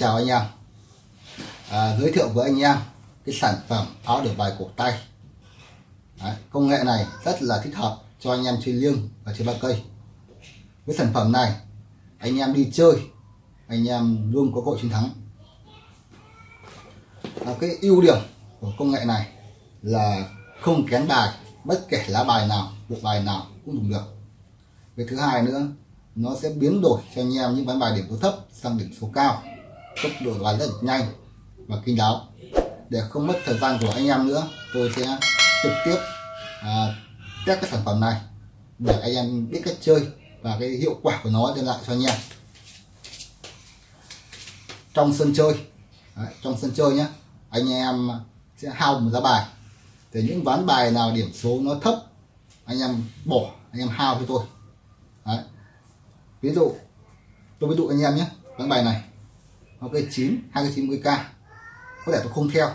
Chào anh em. À, Giới thiệu với anh em cái sản phẩm áo được bài cổ tay. Đấy, Công nghệ này rất là thích hợp cho anh em chơi liêng và chơi ba cây. Với sản phẩm này anh em đi chơi anh em luôn có cơ hội chiến thắng. À, Cái ưu điểm của công nghệ này là không kén bài bất kể lá bài nào bộ bài nào cũng dùng được. Cái thứ hai nữa nó sẽ biến đổi cho anh em những ván bài điểm số thấp sang điểm số cao tốc độ đoán rất nhanh và kinh đáo. Để không mất thời gian của anh em nữa tôi sẽ trực tiếp à, test cái sản phẩm này để anh em biết cách chơi và cái hiệu quả của nó đem lại cho anh em. Trong sân chơi đấy, trong sân chơi nhé anh em sẽ hao một giá bài. Thì những ván bài nào điểm số nó thấp anh em bỏ anh em hao cho tôi. Đấy. ví dụ tôi ví dụ anh em nhé ván bài này nó cây 9 hai cây 90 k có thể tôi không theo.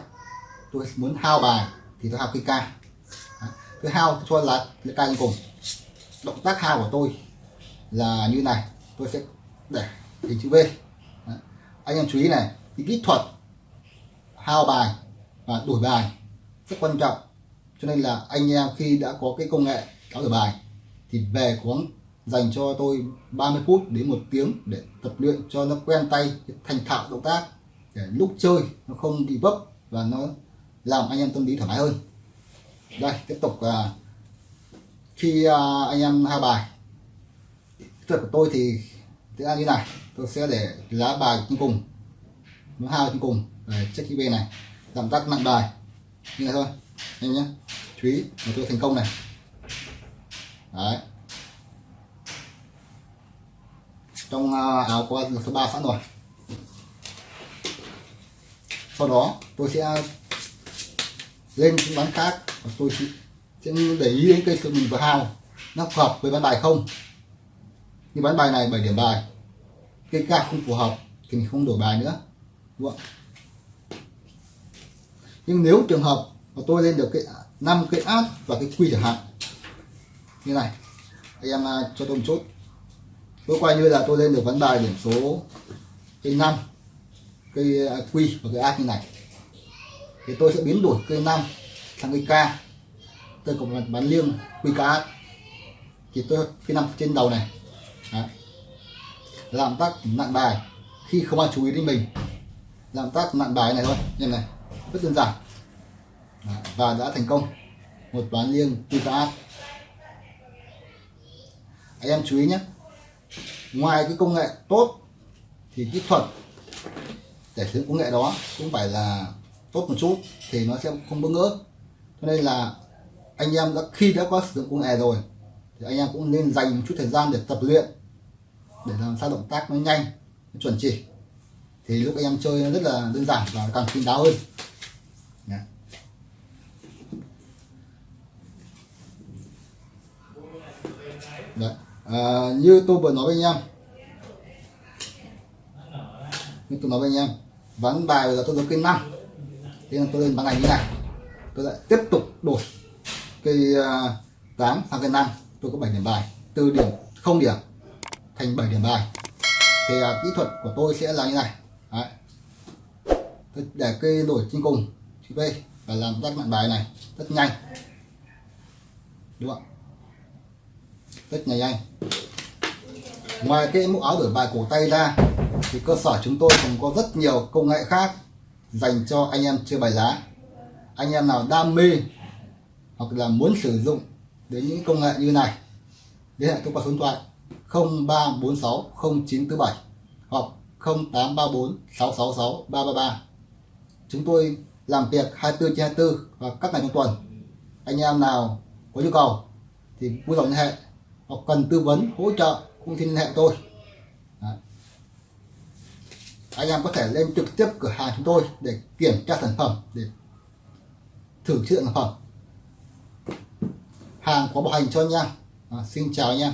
Tôi muốn hao bài thì tôi hao cây ca, tôi hao cho là cây ca lên cùng. Động tác hao của tôi là như này. Tôi sẽ để hình chữ V Đấy. anh em chú ý này thì kỹ thuật hao bài và đổi bài rất quan trọng. Cho nên là anh em khi đã có cái công nghệ áo đổi bài thì về quán dành cho tôi 30 phút đến một tiếng để tập luyện cho nó quen tay thành thạo động tác để lúc chơi nó không bị vấp và nó làm anh em tâm lý thoải mái hơn. Đây tiếp tục à, khi à, anh em hai bài. Thuật của tôi thì sẽ là như này tôi sẽ để lá bài trên cùng nó hai trên cùng để check bên này giảm tác nặng bài như này thôi anh nhé. Chú ý là tôi thành công này. Đấy. Trong áo có số 3 sẵn rồi. Sau đó, tôi sẽ lên những bán khác và tôi sẽ để ý đến cây mình vừa hao. Nó phù hợp với bán bài không? Như bán bài này 7 điểm bài. Cây ca không phù hợp thì mình không đổi bài nữa, đúng không? nhưng nếu trường hợp mà tôi lên được cái năm cái át và cái quy chẳng hạn, như này, anh em à, cho tôi một chút tôi coi như là tôi lên được vấn bài điểm số cây 5 cây quy và cây a như này. Thì tôi sẽ biến đổi cây 5 sang cây k. Tôi có bán liêng quy k thì tôi cây năm trên đầu này Đấy. làm tác nặng bài khi không ai chú ý đến mình. Làm tác nặng bài này thôi, như này, rất đơn giản. Đấy. và đã thành công. Một bán liêng quy k anh em chú ý nhé ngoài cái công nghệ tốt thì kỹ thuật để sử dụng công nghệ đó cũng phải là tốt một chút thì nó sẽ không bỡ ngỡ. Cho nên là anh em đã, khi đã có sử dụng công nghệ rồi thì anh em cũng nên dành một chút thời gian để tập luyện, để làm sao động tác nó nhanh, nó chuẩn chỉ. Thì lúc anh em chơi nó rất là đơn giản và càng kín đáo hơn. Đấy. À, như tôi vừa nói với anh em. Như tôi nói với anh em ván bài bây giờ tôi có cây năm. Thế nên tôi lên ván này như này. Tôi lại tiếp tục đổi cây uh, 8 sang cây 5 tôi có 7 điểm bài. Từ điểm không điểm thành 7 điểm bài. Thì à, kỹ thuật của tôi sẽ là như này. Đấy. Tôi để cây đổi trên cùng. Chữ V và làm tắt mạng bài này rất nhanh. Đúng không rất nhanh nhanh ngoài cái mũ áo đổi bài cổ tay ra, thì cơ sở chúng tôi còn có rất nhiều công nghệ khác dành cho anh em chơi bài lá. Anh em nào đam mê hoặc là muốn sử dụng đến những công nghệ như này, liên hệ tôi qua số điện thoại 0346 0947 hoặc 0834 666 333 chúng tôi làm việc 24 trên 24 và các ngày trong tuần. Anh em nào có nhu cầu thì vui lòng liên hệ hoặc cần tư vấn hỗ trợ cũng xin liên hệ tôi. Đấy. anh em có thể lên trực tiếp cửa hàng chúng tôi để kiểm tra sản phẩm để thử chất lượng sản phẩm. Hàng có bảo hành cho anh em. À, xin chào anh em.